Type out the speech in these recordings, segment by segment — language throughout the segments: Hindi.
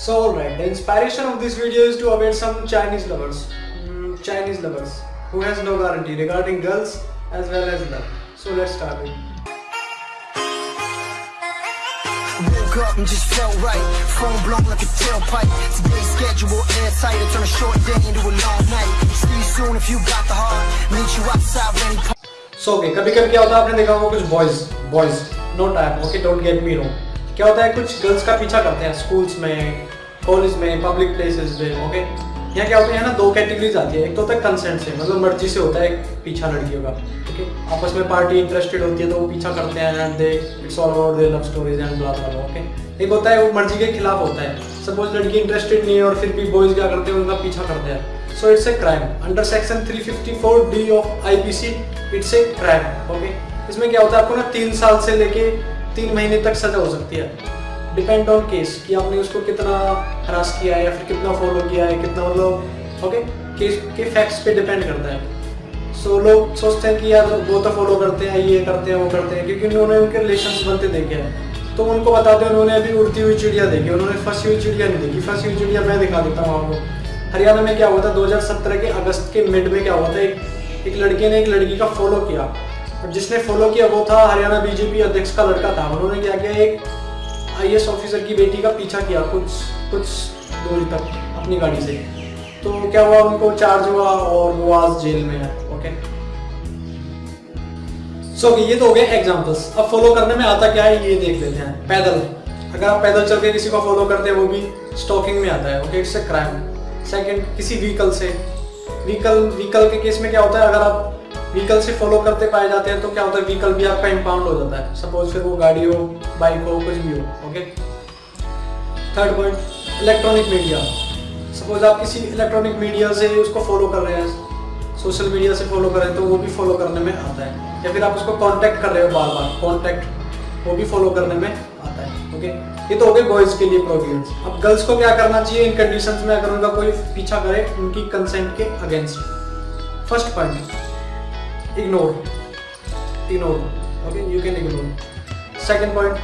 So alright, the inspiration of this video is to await some Chinese lovers, mm, Chinese lovers who has no guarantee regarding girls as well as love. So let's start it. Woke up and just felt right. Phone blown like a tailpipe. Today's schedule airtight. I turn a short day into a long night. See you soon if you got the heart. Meet you outside when he so okay कभी कभी क्या होता है आपने देखा होगा कुछ boys boys no type okay don't get me wrong क्या होता है, कुछ गर्ल्स का पीछा करते हैं स्कूल्स में कॉलेज में पब्लिक प्लेसेस पे ओके यहाँ क्या होता है ना, दो कैटेगरीज आती है। एक तो होता है कंसेंट से मतलब मर्ज़ी से होता है पीछा लड़कियों का है आपस में पार्टी इंटरेस्टेड होती है तो वो पीछा करते हैं and they it's all about their love stories and blah blah okay एक होता है, वो मर्ज़ी के खिलाफ होता है। सपोज़ लड़की इंटरेस्टेड नहीं है और फिर भी बॉयज़ क्या करते हैं, उनका पीछा करते हैं। So it's a crime under section 354 D of IPC it's a crime okay इसमें क्या होता है, आपको ना तीन साल से लेके तीन महीने तक सजा हो सकती है। डिपेंड ऑन केस कि आपने उसको कितना हरास किया है या फिर कितना फॉलो किया है, कितना मतलब ओके केस के फैक्ट्स पे डिपेंड करता है। सो लोग सोचते हैं कि यार, वो तो फॉलो करते हैं, ये करते हैं, वो करते हैं, क्योंकि उन्होंने उनके रिलेशन बनते देखे हैं। तो उनको बताते हैं उन्होंने अभी उड़ती हुई चिड़िया देखी, उन्होंने फंसी हुई चिड़िया नहीं देखी। फंसी हुई चिड़िया मैं दिखा देता हूँ आपको। हरियाणा में क्या हुआ था? 2017 के अगस्त के मिड में क्या हुआ था? एक एक लड़के ने एक लड़की का फॉलो किया। जिसने फॉलो किया वो था हरियाणा बीजेपी अध्यक्ष का लड़का था। उन्होंने क्या किया? एक आई ऑफिसर की बेटी का पीछा किया कुछ कुछ दूरी तक अपनी गाड़ी से। तो क्या हुआ? उनको चार्ज हुआ और वो आज जेल में है ओके सो so, ये तो हो गए एग्जाम्पल्स अब फॉलो करने में आता क्या है? ये देख लेते हैं। पैदल। अगर आप पैदल चल के किसी को फॉलो करते हैं वो भी स्टॉकिंग में आता है okay it's a crime second किसी व्हीकल से। व्हीकल व्हीकल के केस में क्या होता है? अगर आप व्हीकल से फॉलो करते पाए जाते हैं तो क्या होता है व्हीकल भी आपका इम्पाउंड हो जाता है। सपोज़ फिर वो गाड़ी हो बाइक हो, कुछ भी हो okay third point electronic media suppose आप किसी इलेक्ट्रॉनिक मीडिया से उसको फॉलो कर रहे हैं सोशल मीडिया से फॉलो कर रहे हैं तो वो भी फॉलो करने में आता है। या फिर आप उसको कांटेक्ट कर रहे हो बार बार कांटेक्ट वो भी फॉलो करने में आता है ओके ये तो हो गए बॉयज़ के लिए प्रोविजंस अब गर्ल्स को क्या करना चाहिए? इन कंडीशंस में अगर उनका कोई पीछा करे, उनकी कंसेंट के against first point ignore. Ignore. Okay, you can ignore. Second point,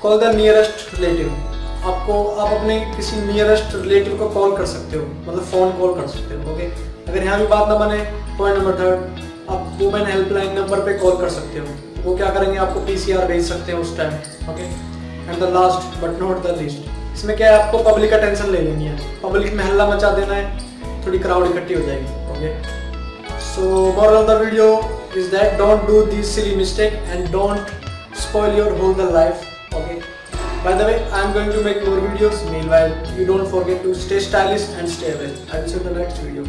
call the nearest relative. आपको, आप अपने किसी नियरेस्ट रिलेटिव को कॉल कर सकते हो मतलब फ़ोन कॉल कर सकते हो ओके अगर यहाँ भी बात ना बने पॉइंट नंबर थर्ड आप वुमेन हेल्पलाइन नंबर पे कॉल कर सकते हो। वो क्या करेंगे, आपको पीसीआर भेज सकते हैं उस time okay and the last but not the list इसमें क्या है, आपको पब्लिक अटेंशन ले लेनी है। पब्लिक में हल्ला मचा देना है, थोड़ी क्राउड इकट्ठी हो जाएगी okay so moral of the video is that don't do these silly mistake and don't spoil your whole life okay? By the way i am going to make more videos. Meanwhile you don't forget to stay stylish and stay away i will see you in the next video